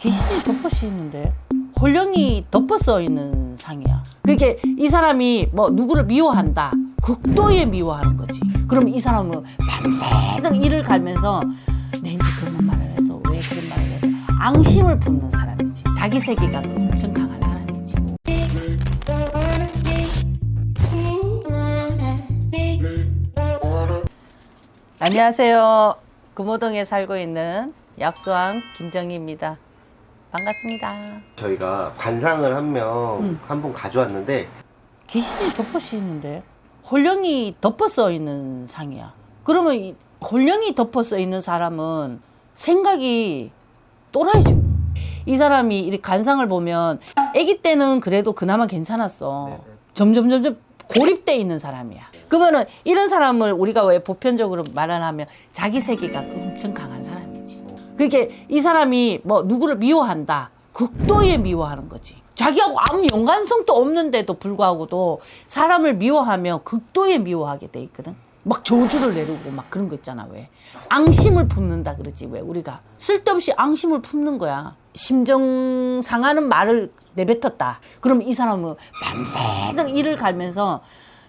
귀신이 덮어 씌있는데 홀령이 덮어 써 있는 상이야. 그게 이 사람이 뭐 누구를 미워한다. 극도의 미워하는 거지. 그럼 이 사람은 밤새도록 이를 갈면서 내 인지 그런 말을 해서 왜 그런 말을 해서 앙심을 품는 사람이지. 자기 세계가 엄청 강한 사람이지. 안녕하세요. 금호동에 살고 있는 약수왕 김정희입니다. 반갑습니다. 저희가 관상을 한명 음. 한분 가져왔는데 귀신이 덮어 씌있는데 홀령이 덮어 써 있는 상이야. 그러면 이 홀령이 덮어 써 있는 사람은 생각이 또라이지. 뭐. 이 사람이 이렇게 간상을 보면 아기 때는 그래도 그나마 괜찮았어. 네네. 점점 점점 고립돼 있는 사람이야. 그러면은 이런 사람을 우리가 왜 보편적으로 말을 하면 자기 세계가 엄청 강한 사람이지. 그게 이 사람이 뭐 누구를 미워한다. 극도의 미워하는 거지. 자기하고 아무 연관성도 없는데도 불구하고도 사람을 미워하면 극도의 미워하게 돼 있거든. 막 저주를 내리고 막 그런 거 있잖아 왜 앙심을 품는다 그러지 왜 우리가 쓸데없이 앙심을 품는 거야 심정 상하는 말을 내뱉었다 그럼 이 사람은 밤새도록 이를 갈면서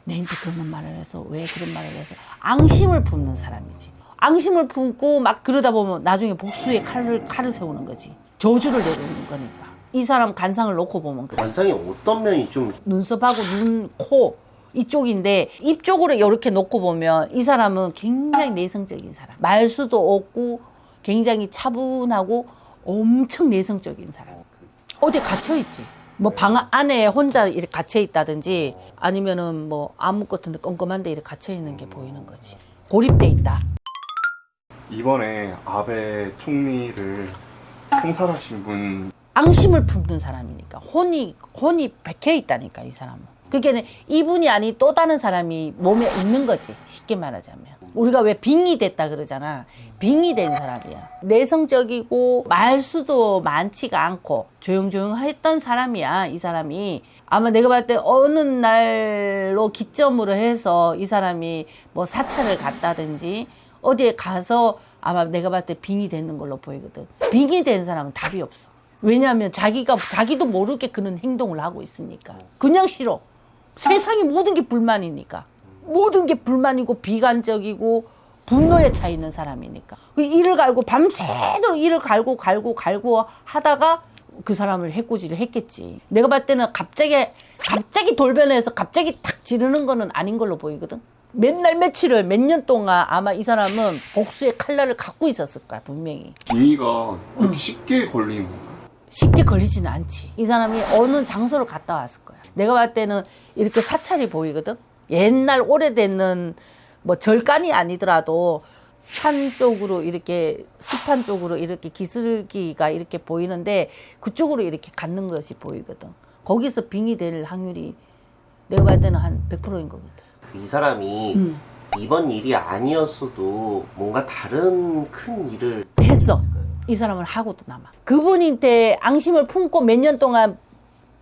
내한테 그런 말을 해서 왜 그런 말을 해서 앙심을 품는 사람이지 앙심을 품고 막 그러다 보면 나중에 복수의 칼을 칼을 세우는 거지 저주를 내리는 거니까 이 사람 간상을 놓고 보면 그래 관상이 어떤 면이 좀 눈썹하고 눈, 코 이쪽인데 입 쪽으로 이렇게 놓고 보면 이 사람은 굉장히 내성적인 사람. 말수도 없고 굉장히 차분하고 엄청 내성적인 사람. 어디 갇혀 있지. 뭐 방 안에 혼자 이렇게 갇혀 있다든지 아니면은 뭐 아무것도 껌껌한데 이렇게 갇혀 있는 게 보이는 거지. 고립돼 있다. 이번에 아베 총리를 통살하신 분. 앙심을 품는 사람이니까. 혼이 혼이 박혀 있다니까 이 사람은. 그게 이분이 아닌 또 다른 사람이 몸에 있는 거지 쉽게 말하자면. 우리가 왜 빙이 됐다 그러잖아. 빙이 된 사람이야. 내성적이고 말수도 많지가 않고 조용조용 했던 사람이야 이 사람이. 아마 내가 봤을 때 어느 날로 기점으로 해서 이 사람이 뭐 사찰을 갔다든지 어디에 가서 아마 내가 봤을 때 빙이 되는 걸로 보이거든. 빙이 된 사람은 답이 없어. 왜냐하면 자기가 자기도 모르게 그런 행동을 하고 있으니까. 그냥 싫어. 세상이 모든 게 불만이니까. 모든 게 불만이고 비관적이고 분노에 차 있는 사람이니까. 그 이를 갈고 밤새도록 이를 갈고 갈고 갈고 하다가 그 사람을 해코지를 했겠지. 내가 봤을 때는 갑자기 갑자기 돌변해서 갑자기 탁 지르는 거는 아닌 걸로 보이거든 맨날 며칠을 몇 년 동안 아마 이 사람은 복수의 칼날을 갖고 있었을 거야 분명히 빙의가 이렇게 쉽게 걸리는 건가요? 쉽게 걸리지는 않지. 이 사람이 어느 장소를 갔다 왔을 거야. 내가 봤을 때는 이렇게 사찰이 보이거든. 옛날 오래되는 뭐 절간이 아니더라도 산 쪽으로 이렇게 습한 쪽으로 이렇게 기슭기가 이렇게 보이는데 그쪽으로 이렇게 갖는 것이 보이거든. 거기서 빙이 될 확률이 내가 봤을 때는 한 100%인 거거든. 이 사람이 음. 이번 일이 아니었어도 뭔가 다른 큰 일을 했어. 이 사람은 하고도 남아. 그분한테 앙심을 품고 몇 년 동안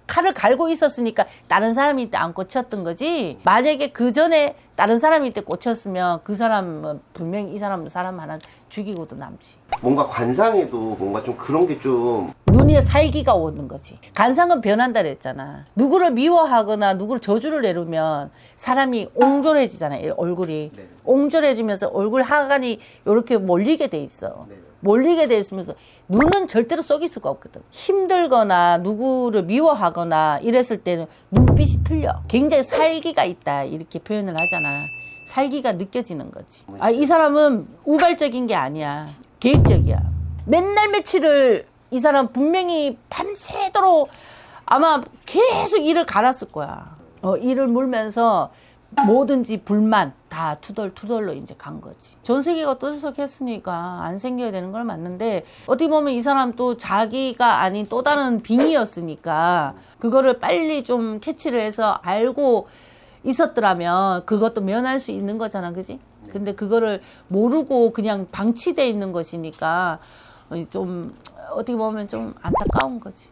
칼을 갈고 있었으니까 다른 사람한테 안 꽂혔던 거지. 만약에 그 전에 다른 사람한테 꽂혔으면 그 사람은 분명히 이 사람 사람 하나 죽이고도 남지. 뭔가 관상에도 뭔가 좀 그런 게 좀 눈에 살기가 오는 거지. 간상은 변한다 그랬잖아. 누구를 미워하거나 누구를 저주를 내리면 사람이 옹졸해지잖아, 이 얼굴이. 네. 옹졸해지면서 얼굴 하관이 이렇게 몰리게 돼 있어. 네. 몰리게 돼 있으면서 눈은 절대로 속일 수가 없거든. 힘들거나 누구를 미워하거나 이랬을 때는 눈빛이 틀려. 굉장히 살기가 있다. 이렇게 표현을 하잖아. 살기가 느껴지는 거지. 아, 이 사람은 우발적인 게 아니야. 계획적이야. 맨날 며칠을 이 사람 분명히 밤새도록 아마 계속 일을 갈았을 거야. 어, 일을 물면서 뭐든지 불만 다 투덜투덜로 이제 간 거지. 전 세계가 떠들썩했으니까 안 생겨야 되는 걸 맞는데 어떻게 보면 이 사람 또 자기가 아닌 또 다른 빙이었으니까 그거를 빨리 좀 캐치를 해서 알고 있었더라면 그것도 면할 수 있는 거잖아, 그지? 근데 그거를 모르고 그냥 방치돼 있는 것이니까 좀 어떻게 보면 좀 안타까운 거지.